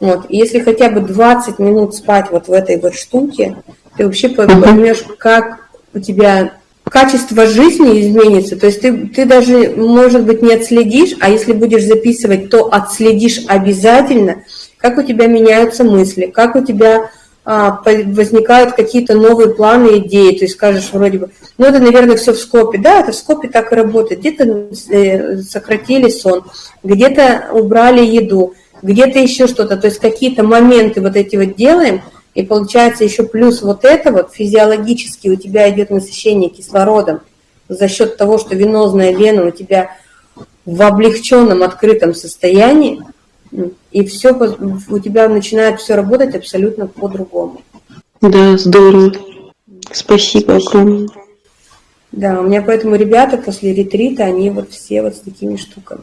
Вот. И если хотя бы 20 минут спать вот в этой вот штуке, ты вообще поймешь, как у тебя качество жизни изменится. То есть ты, ты даже, может быть, не отследишь, а если будешь записывать, то отследишь обязательно, как у тебя меняются мысли, как у тебя а, возникают какие-то новые планы, идеи. То есть скажешь вроде бы, ну это, наверное, все в скопе. Да, это в скопе так и работает. Где-то э, сократили сон, где-то убрали еду, где-то еще что-то. То есть какие-то моменты вот эти вот делаем – и получается еще плюс вот это вот физиологически у тебя идет насыщение кислородом за счет того, что венозная вена у тебя в облегченном открытом состоянии, и все у тебя начинает все работать абсолютно по-другому. Да, здорово. Спасибо огромное. Да, у меня поэтому ребята после ретрита, они вот все вот с такими штуками.